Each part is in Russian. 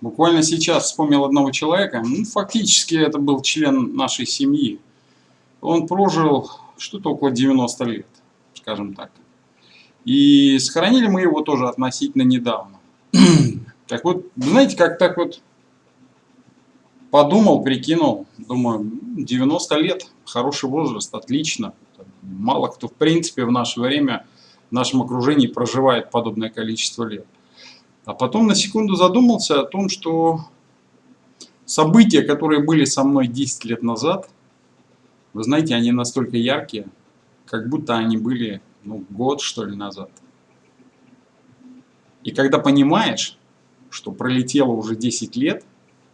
Буквально сейчас вспомнил одного человека, ну, фактически это был член нашей семьи. Он прожил что-то около 90 лет, скажем так. И сохранили мы его тоже относительно недавно. так вот, знаете, как так вот подумал, прикинул, думаю, 90 лет, хороший возраст, отлично. Мало кто, в принципе, в наше время, в нашем окружении проживает подобное количество лет. А потом на секунду задумался о том, что события, которые были со мной 10 лет назад, вы знаете, они настолько яркие, как будто они были ну, год, что ли, назад. И когда понимаешь, что пролетело уже 10 лет,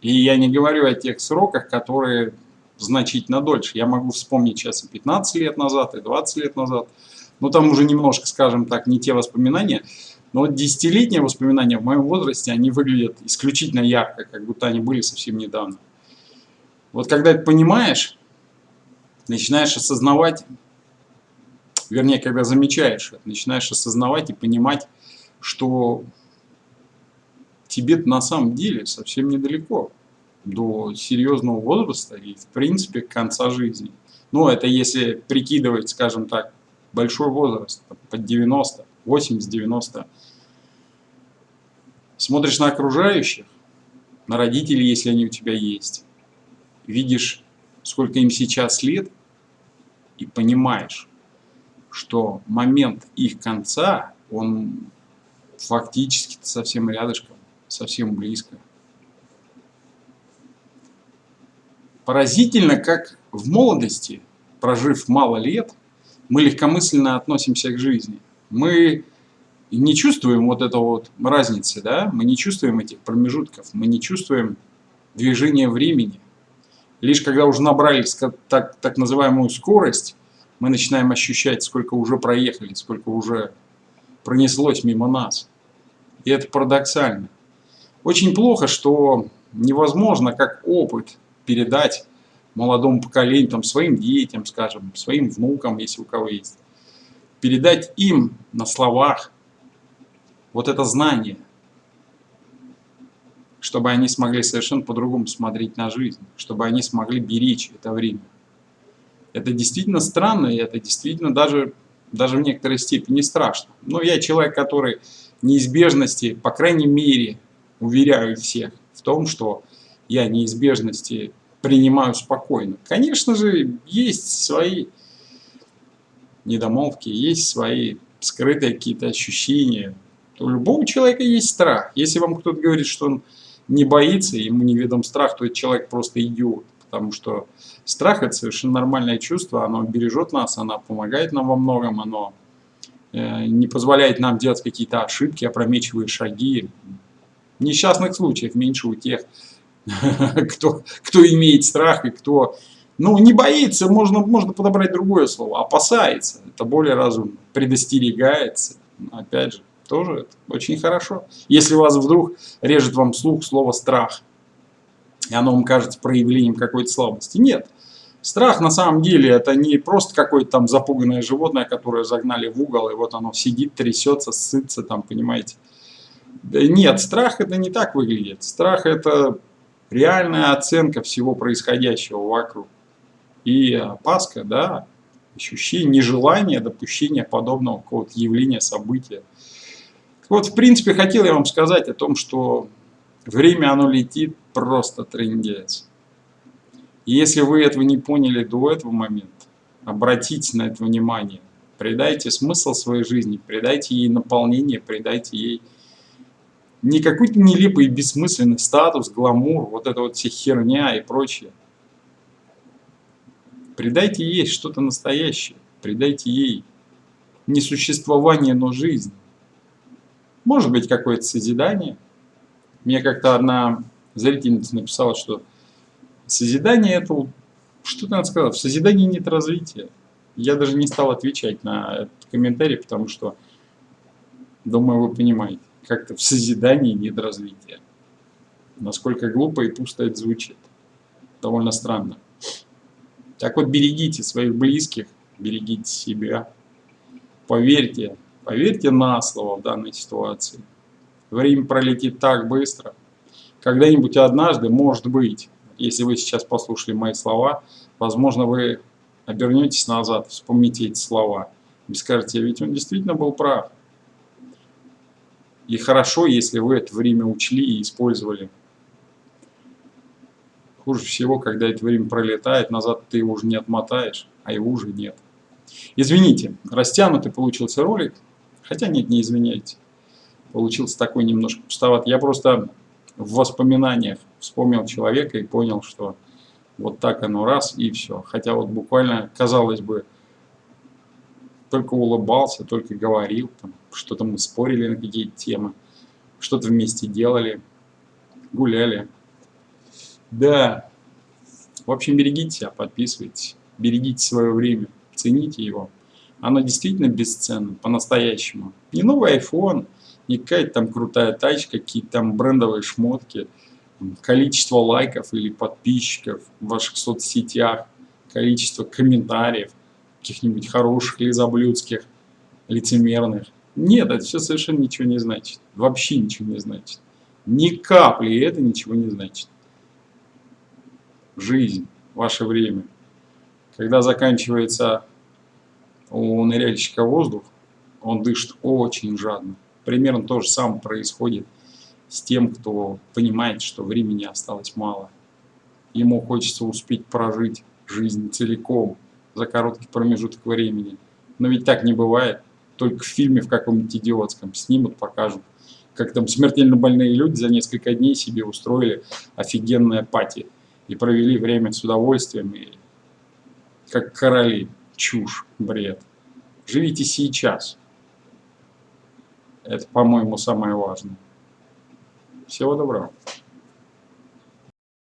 и я не говорю о тех сроках, которые значительно дольше. Я могу вспомнить сейчас и 15 лет назад, и 20 лет назад. Но там уже немножко, скажем так, не те воспоминания. Но вот десятилетние воспоминания в моем возрасте, они выглядят исключительно ярко, как будто они были совсем недавно. Вот когда это понимаешь, начинаешь осознавать, вернее, когда замечаешь начинаешь осознавать и понимать, что тебе на самом деле совсем недалеко до серьезного возраста и, в принципе, конца жизни. Ну, это если прикидывать, скажем так, большой возраст, под 90, 80-90. Смотришь на окружающих, на родителей, если они у тебя есть. Видишь, сколько им сейчас лет, и понимаешь, что момент их конца, он фактически совсем рядышком, совсем близко. Поразительно, как в молодости, прожив мало лет, мы легкомысленно относимся к жизни. Мы не чувствуем вот этого вот разницы, да? мы не чувствуем этих промежутков, мы не чувствуем движения времени. Лишь когда уже набрали так, так называемую скорость, мы начинаем ощущать, сколько уже проехали, сколько уже пронеслось мимо нас. И это парадоксально. Очень плохо, что невозможно как опыт передать молодому поколению, там, своим детям, скажем, своим внукам, если у кого есть. Передать им на словах вот это знание, чтобы они смогли совершенно по-другому смотреть на жизнь, чтобы они смогли беречь это время. Это действительно странно, и это действительно даже, даже в некоторой степени страшно. Но я человек, который неизбежности, по крайней мере, уверяю всех в том, что я неизбежности принимаю спокойно. Конечно же, есть свои недомолвки, есть свои скрытые какие-то ощущения. У любого человека есть страх. Если вам кто-то говорит, что он не боится, ему неведом страх, то этот человек просто идиот. Потому что страх – это совершенно нормальное чувство, оно бережет нас, оно помогает нам во многом, оно э, не позволяет нам делать какие-то ошибки, опрометчивые шаги. Несчастных случаев меньше у тех, кто, кто имеет страх и кто ну, не боится, можно, можно подобрать другое слово, опасается, это более разумно, предостерегается, опять же, тоже это очень хорошо. Если у вас вдруг режет вам слух слово «страх», и оно вам кажется проявлением какой-то слабости, нет. Страх на самом деле это не просто какое-то там запуганное животное, которое загнали в угол, и вот оно сидит, трясется, сытся там, понимаете. Нет, страх это не так выглядит. Страх это реальная оценка всего происходящего вокруг. И опаска, да, ощущение, нежелание допущения подобного какого-то явления, события. Вот, в принципе, хотел я вам сказать о том, что время оно летит просто трендец. Если вы этого не поняли до этого момента, обратите на это внимание, придайте смысл своей жизни, придайте ей наполнение, придайте ей не какой-то нелепый и бессмысленный статус, гламур, вот это вот вся херня и прочее. Придайте ей что-то настоящее, придайте ей не существование, но жизнь. Может быть какое-то созидание. Мне как-то одна зрительница написала, что созидание это, что надо сказать, в созидании нет развития. Я даже не стал отвечать на этот комментарий, потому что, думаю, вы понимаете как-то в созидании нет развития. Насколько глупо и пусто это звучит. Довольно странно. Так вот, берегите своих близких, берегите себя. Поверьте, поверьте на слово в данной ситуации. Время пролетит так быстро. когда-нибудь однажды, может быть, если вы сейчас послушали мои слова, возможно, вы обернетесь назад, вспомните эти слова и скажете, ведь он действительно был прав. И хорошо, если вы это время учли и использовали. Хуже всего, когда это время пролетает, назад ты его уже не отмотаешь, а его уже нет. Извините, растянутый получился ролик, хотя нет, не извиняйте. Получился такой немножко пустоват. Я просто в воспоминаниях вспомнил человека и понял, что вот так оно раз и все. Хотя вот буквально, казалось бы, только улыбался, только говорил, что-то мы спорили на какие-то темы, что-то вместе делали, гуляли. Да, в общем, берегите себя, подписывайтесь, берегите свое время, цените его. Оно действительно бесценно, по-настоящему. Не новый iPhone, не какая-то там крутая тачка, какие-то там брендовые шмотки, количество лайков или подписчиков в ваших соцсетях, количество комментариев, каких-нибудь хороших, лизоблюдских, лицемерных. Нет, это все совершенно ничего не значит. Вообще ничего не значит. Ни капли это ничего не значит. Жизнь, ваше время. Когда заканчивается у ныряльщика воздух, он дышит очень жадно. Примерно то же самое происходит с тем, кто понимает, что времени осталось мало. Ему хочется успеть прожить жизнь целиком за короткий промежуток времени. Но ведь так не бывает. Только в фильме в каком-нибудь идиотском снимут, покажут, как там смертельно больные люди за несколько дней себе устроили офигенное пати и провели время с удовольствием, и как короли. Чушь, бред. Живите сейчас. Это, по-моему, самое важное. Всего доброго.